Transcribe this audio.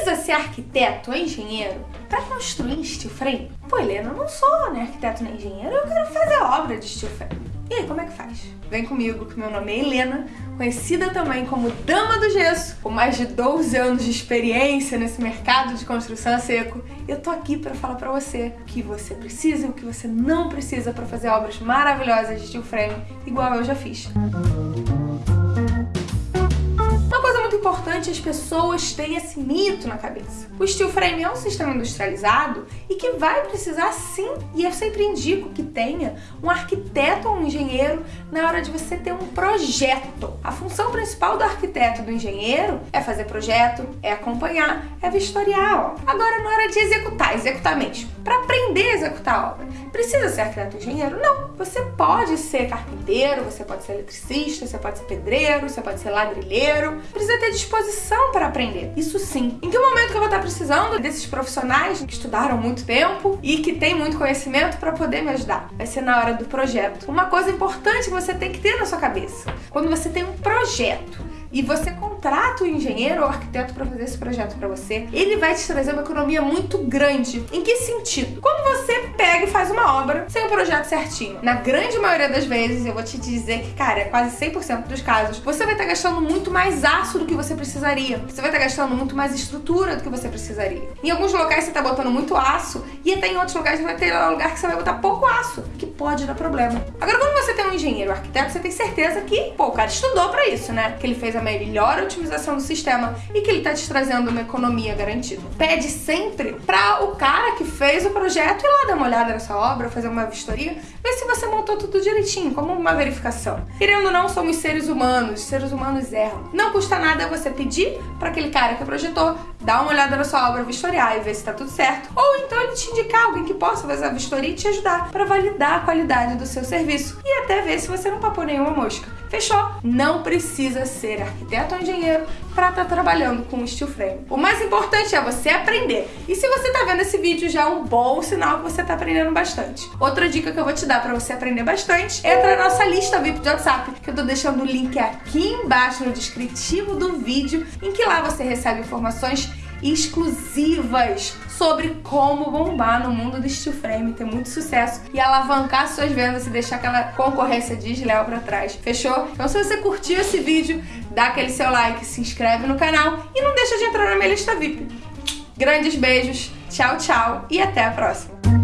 precisa ser arquiteto ou engenheiro para construir steel frame? Pô, Helena, eu não sou nem arquiteto nem engenheiro, eu quero fazer obra de steel frame. E aí, como é que faz? Vem comigo, que meu nome é Helena, conhecida também como Dama do Gesso, com mais de 12 anos de experiência nesse mercado de construção a seco. Eu tô aqui para falar para você o que você precisa e o que você não precisa para fazer obras maravilhosas de steel frame, igual eu já fiz. Música as pessoas terem esse mito na cabeça. O steel frame é um sistema industrializado e que vai precisar sim, e eu sempre indico que tenha um arquiteto ou um engenheiro na hora de você ter um projeto. A função principal do arquiteto do engenheiro é fazer projeto, é acompanhar, é vistoriar. Ó. Agora, na hora de executar, executar mesmo, para aprender a executar a obra, precisa ser arquiteto engenheiro? Não. Você pode ser carpinteiro, você pode ser eletricista, você pode ser pedreiro, você pode ser ladrilheiro. Precisa ter disposição para aprender. Isso sim. Em que momento que eu vou estar precisando desses profissionais que estudaram muito tempo e que têm muito conhecimento para poder me ajudar? Vai ser na hora do projeto. Uma coisa importante que você tem que ter na sua cabeça. Quando você tem um projeto, e você contrata o engenheiro ou arquiteto para fazer esse projeto para você, ele vai te trazer uma economia muito grande. Em que sentido? Quando você pega e faz uma obra sem o projeto certinho, na grande maioria das vezes, eu vou te dizer que, cara, é quase 100% dos casos, você vai estar tá gastando muito mais aço do que você precisaria. Você vai estar tá gastando muito mais estrutura do que você precisaria. Em alguns locais você está botando muito aço e até em outros lugares vai ter lugar que você vai botar pouco aço, que pode dar problema. Agora, quando você tem um engenheiro, arquiteto, você tem certeza que, pô, o cara estudou para isso, né? Que ele fez a melhor otimização do sistema e que ele está te trazendo uma economia garantida. Pede sempre para o cara que fez o projeto ir lá dar uma olhada nessa obra, fazer uma vistoria, ver se você montou tudo direitinho, como uma verificação. Querendo ou não, somos seres humanos, seres humanos erram. Não custa nada você pedir para aquele cara que projetou dar uma olhada na sua obra, vistoriar e ver se está tudo certo. Ou então ele te indicar alguém que possa fazer a vistoria e te ajudar para validar a qualidade do seu serviço e até ver se você não papou nenhuma mosca. Fechou? Não precisa ser arquiteto ou engenheiro para estar tá trabalhando com steel frame. O mais importante é você aprender. E se você está vendo esse vídeo já é um bom sinal que você está aprendendo bastante. Outra dica que eu vou te dar para você aprender bastante entrar na nossa lista VIP de WhatsApp, que eu tô deixando o link aqui embaixo no descritivo do vídeo, em que lá você recebe informações exclusivas sobre como bombar no mundo do steel frame, ter muito sucesso e alavancar suas vendas e deixar aquela concorrência desleal para trás. Fechou? Então se você curtiu esse vídeo, dá aquele seu like, se inscreve no canal e não deixa de entrar na minha lista VIP. Grandes beijos, tchau, tchau e até a próxima!